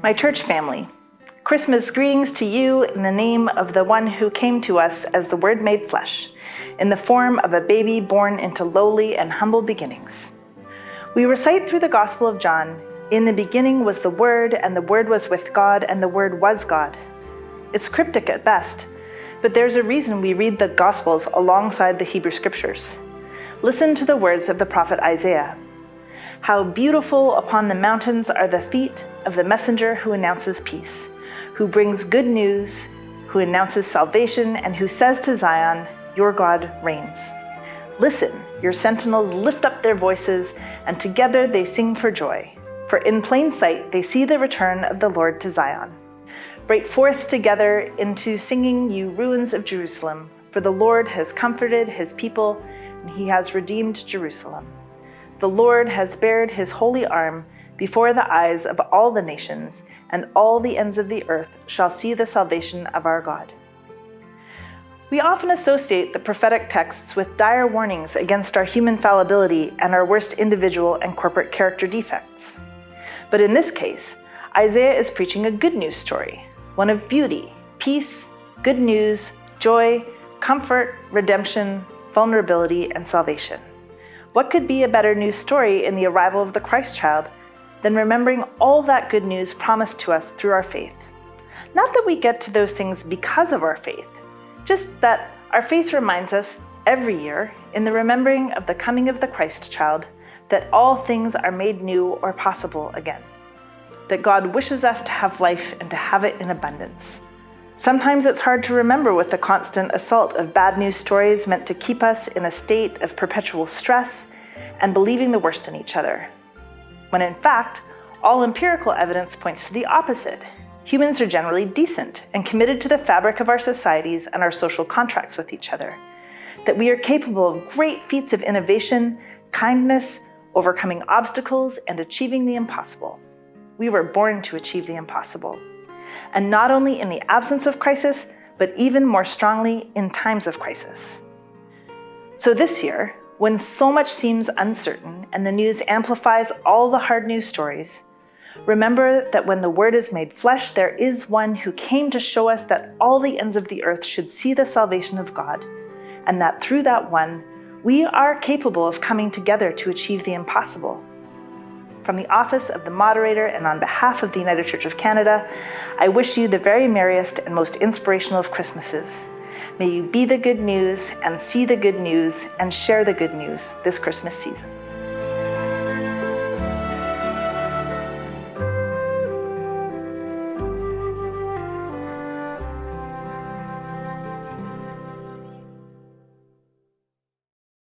My church family, Christmas greetings to you in the name of the one who came to us as the Word made flesh, in the form of a baby born into lowly and humble beginnings. We recite through the Gospel of John, In the beginning was the Word, and the Word was with God, and the Word was God. It's cryptic at best, but there's a reason we read the Gospels alongside the Hebrew Scriptures. Listen to the words of the prophet Isaiah. How beautiful upon the mountains are the feet of the messenger who announces peace, who brings good news, who announces salvation, and who says to Zion, Your God reigns. Listen, your sentinels lift up their voices, and together they sing for joy. For in plain sight they see the return of the Lord to Zion. Break forth together into singing, you ruins of Jerusalem, for the Lord has comforted his people, and he has redeemed Jerusalem. The Lord has bared his holy arm before the eyes of all the nations, and all the ends of the earth shall see the salvation of our God. We often associate the prophetic texts with dire warnings against our human fallibility and our worst individual and corporate character defects. But in this case, Isaiah is preaching a good news story, one of beauty, peace, good news, joy, comfort, redemption, vulnerability, and salvation. What could be a better news story in the arrival of the Christ child than remembering all that good news promised to us through our faith? Not that we get to those things because of our faith, just that our faith reminds us every year in the remembering of the coming of the Christ child that all things are made new or possible again. That God wishes us to have life and to have it in abundance. Sometimes it's hard to remember with the constant assault of bad news stories meant to keep us in a state of perpetual stress and believing the worst in each other. When in fact, all empirical evidence points to the opposite. Humans are generally decent and committed to the fabric of our societies and our social contracts with each other. That we are capable of great feats of innovation, kindness, overcoming obstacles, and achieving the impossible. We were born to achieve the impossible and not only in the absence of crisis, but even more strongly in times of crisis. So this year, when so much seems uncertain and the news amplifies all the hard news stories, remember that when the Word is made flesh, there is one who came to show us that all the ends of the earth should see the salvation of God, and that through that one, we are capable of coming together to achieve the impossible. From the office of the moderator and on behalf of the United Church of Canada, I wish you the very merriest and most inspirational of Christmases. May you be the good news and see the good news and share the good news this Christmas season.